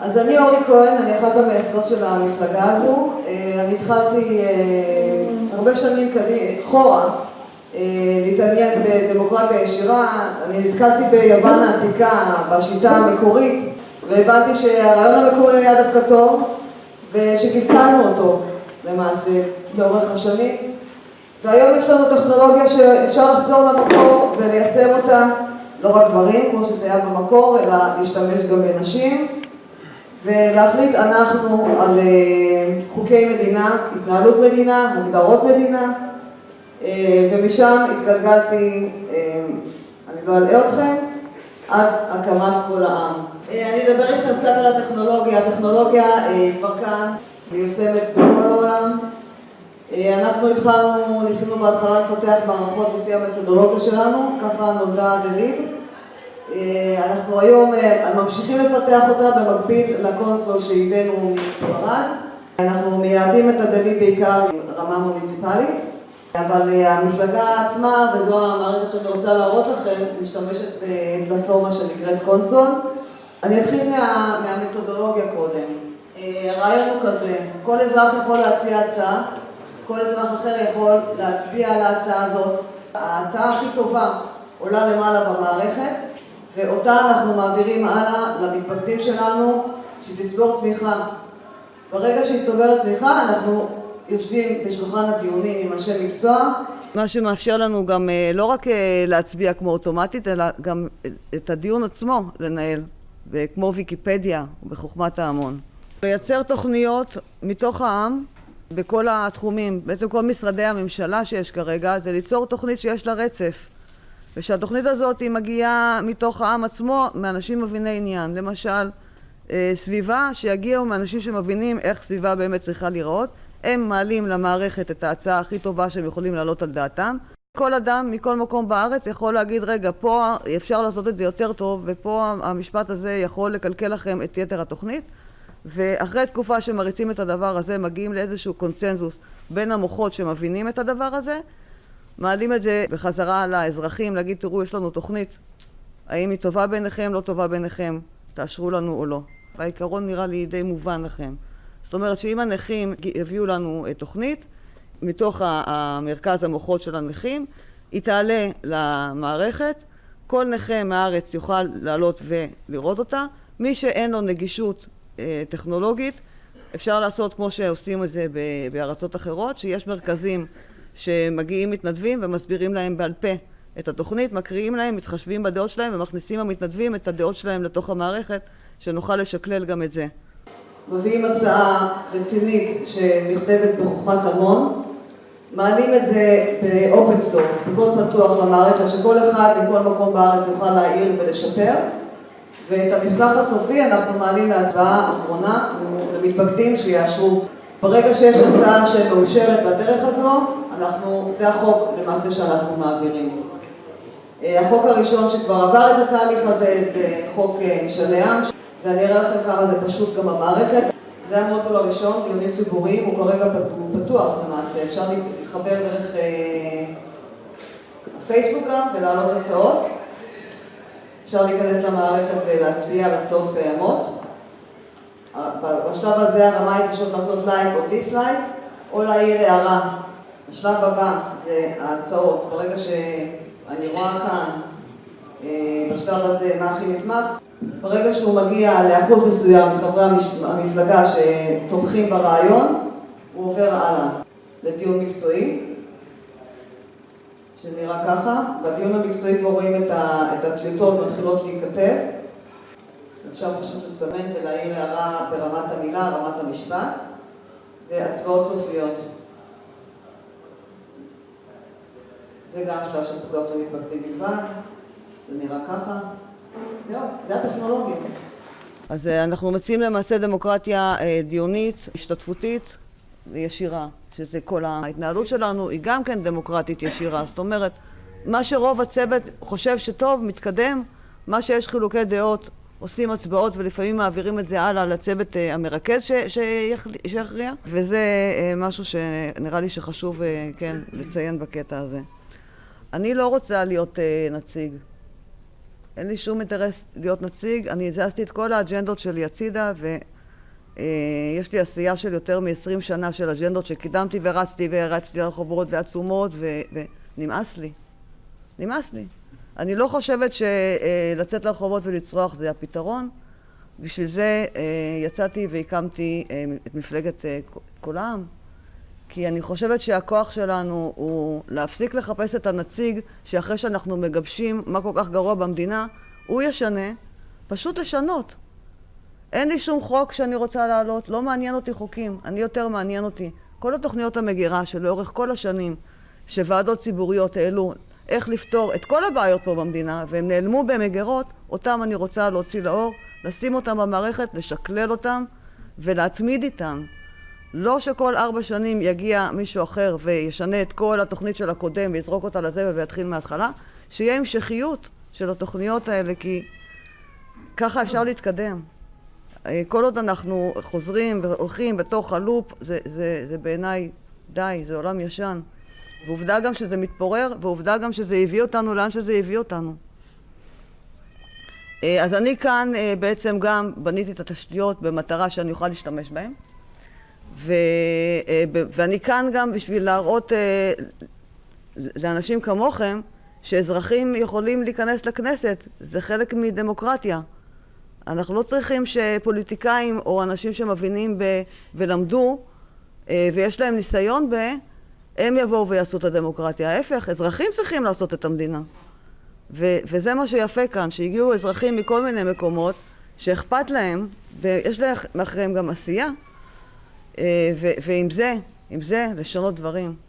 אז אני אורלי כהן, אני אחת המייסדות של המפלגה הזו. אני התחלתי הרבה שנים אחורה להתעניין בדמוקרטיה ישירה. אני נתקלתי ביוון העתיקה בשיטה המקורית והבנתי שהרעיון המקורי היה דווקא טוב ושקלקלנו אותו למעשה לאורך השנים והיום יש לנו טכנולוגיה שאפשר לחזור למקור וליישם אותה לא רק גברים כמו שזה היה במקור אלא להשתמש גם בנשים ולהחליט אנחנו על חוקי מדינה, התנהלות מדינה, הגדרות מדינה ומשם התגלגלתי, אני לא אלאה אתכם, עד הקמת קול העם. אני אדבר איתכם קצת על הטכנולוגיה, הטכנולוגיה כבר כאן, מיושמת בכל העולם. אנחנו התחלנו, ניסינו בהתחלה לפתח מערכות לפי המתודולוגיה שלנו, ככה נולדה דליב. אנחנו היום ממשיכים לפתח אותה במקביל לקונסול שהבאנו מספרד. אנחנו מייעדים את הדליב בעיקר ברמה מוניציפלית, אבל המפלגה עצמה, וזו המערכת שאני רוצה להראות לכם, משתמשת בפלטפורמה שנקראת קונסול. אני אתחיל מהמתודולוגיה קודם. הרעיון הוא כזה, כל אזרח יכול להציע הצעה, כל אזרח אחר יכול להצביע על ההצעה הזאת. ההצעה הכי טובה עולה למעלה במערכת ואותה אנחנו מעבירים הלאה למתפקדים שלנו שתצבור תמיכה. ברגע שהיא צוברת תמיכה אנחנו יושבים בשולחן הדיונים עם אנשי מקצוע. מה שמאפשר לנו גם לא רק להצביע כמו אוטומטית אלא גם את הדיון עצמו לנהל וכמו ויקיפדיה בחוכמת ההמון. לייצר תוכניות מתוך העם בכל התחומים, בעצם כל משרדי הממשלה שיש כרגע זה ליצור תוכנית שיש לה רצף ושהתוכנית הזאת היא מגיעה מתוך העם עצמו מאנשים מביני עניין. למשל סביבה שיגיעו מאנשים שמבינים איך סביבה באמת צריכה לראות, הם מעלים למערכת את ההצעה הכי טובה שהם יכולים להעלות על דעתם. כל אדם מכל מקום בארץ יכול להגיד רגע פה אפשר לעשות את זה יותר טוב ופה המשפט הזה יכול לקלקל לכם את יתר התוכנית ואחרי תקופה שמריצים את הדבר הזה מגיעים לאיזשהו קונצנזוס בין המוחות שמבינים את הדבר הזה מעלים את זה בחזרה לאזרחים להגיד תראו יש לנו תוכנית. האם היא טובה ביניכם, לא טובה ביניכם תאשרו לנו או לא. והעיקרון נראה לי די מובן לכם. זאת אומרת שאם הנכים יביאו לנו תוכנית מתוך המרכז המוחות של הנכים היא תעלה למערכת כל נכה מהארץ יוכל לעלות ולראות אותה. מי שאין לו נגישות טכנולוגית אפשר לעשות כמו שעושים את זה בארצות אחרות שיש מרכזים שמגיעים מתנדבים ומסבירים להם בעל פה את התוכנית, מקריאים להם, מתחשבים בדעות שלהם ומכניסים המתנדבים את הדעות שלהם לתוך המערכת שנוכל לשקלל גם את זה. מביאים הצעה רצינית שנכתבת בחוכמת המון. מעלים את זה ב open source, בקוד פתוח למערכת שכל אחד מכל מקום בארץ יוכל להעיר ולשפר. ואת המסמך הסופי אנחנו מעלים להצבעה אחרונה למתפקדים שיאשרו. ברגע שיש הצעה שמאושרת בדרך הזו אנחנו, זה החוק למעשה שאנחנו מעבירים. החוק הראשון שכבר עבר את התהליך הזה זה חוק משאלי עם ואני אראה לכם כמה זה פשוט גם במערכת. זה המודול הראשון, דיונים ציבוריים, הוא כרגע פתוח למעשה. אפשר להתחבר דרך הפייסבוק גם ולהעלות הצעות. אפשר להיכנס למערכת ולהצביע על הצעות קיימות. בשלב הזה הרמה היא פשוט לעשות לייק או דיסלייק או להעיר הערה השלב הבא זה ההצעות. ברגע שאני רואה כאן בשלב הזה מה הכי נתמך ברגע שהוא מגיע לאחוז מסוים מחברי המפלגה שתומכים ברעיון הוא עובר הלאה לדיון מקצועי שנראה ככה. בדיון המקצועי כבר רואים את הטיוטות מתחילות להיכתב. אפשר פשוט לסמן ולהעיר הערה ברמת המילה, רמת המשפט והצבעות סופיות זה גם שלב של פתוח למתפקדים בלבד זה נראה ככה. זהו, זה הטכנולוגיה. אז אנחנו מציעים למעשה דמוקרטיה דיונית, השתתפותית וישירה שזה כל ההתנהלות שלנו היא גם כן דמוקרטית ישירה. זאת אומרת מה שרוב הצוות חושב שטוב, מתקדם מה שיש חילוקי דעות עושים הצבעות ולפעמים מעבירים את זה הלאה לצוות המרכז שיכריע וזה משהו שנראה לי שחשוב כן לציין בקטע הזה אני לא רוצה להיות נציג אין לי שום אינטרס להיות נציג, אני הזזתי את כל האג'נדות שלי הצידה ויש לי עשייה של יותר מ-20 שנה של אג'נדות שקידמתי ורצתי והרצתי לרחובות ועצומות ונמאס לי. נמאס לי. אני לא חושבת שלצאת לרחובות ולצרוח זה הפתרון. בשביל זה יצאתי והקמתי את מפלגת כל העם. כי אני חושבת שהכוח שלנו הוא להפסיק לחפש את הנציג שאחרי שאנחנו מגבשים מה כל כך גרוע במדינה, הוא ישנה, פשוט לשנות. אין לי שום חוק שאני רוצה להעלות, לא מעניין אותי חוקים, אני יותר מעניין אותי. כל התוכניות המגירה שלאורך כל השנים שוועדות ציבוריות העלו איך לפתור את כל הבעיות פה במדינה והם נעלמו במגירות, אותם אני רוצה להוציא לאור, לשים אותם במערכת, לשקלל אותם ולהתמיד איתם. לא שכל ארבע שנים יגיע מישהו אחר וישנה את כל התוכנית של הקודם ויזרוק אותה לזבל ויתחיל מההתחלה, שיהיה המשכיות של התוכניות האלה, כי ככה אפשר להתקדם. כל עוד אנחנו חוזרים והולכים בתוך הלופ, זה, זה, זה בעיניי די, זה עולם ישן. ועובדה גם שזה מתפורר, ועובדה גם שזה הביא אותנו לאן שזה הביא אותנו. אז אני כאן בעצם גם בניתי את התשתיות במטרה שאני אוכל להשתמש בהן. ו, ואני כאן גם בשביל להראות לאנשים כמוכם שאזרחים יכולים להיכנס לכנסת, זה חלק מדמוקרטיה. אנחנו לא צריכים שפוליטיקאים או אנשים שמבינים ב, ולמדו ויש להם ניסיון ב... הם יבואו ויעשו את הדמוקרטיה. ההפך, אזרחים צריכים לעשות את המדינה. ו, וזה מה שיפה כאן, שהגיעו אזרחים מכל מיני מקומות שאכפת להם ויש להם מאחוריהם גם עשייה ועם זה, עם זה לשנות דברים.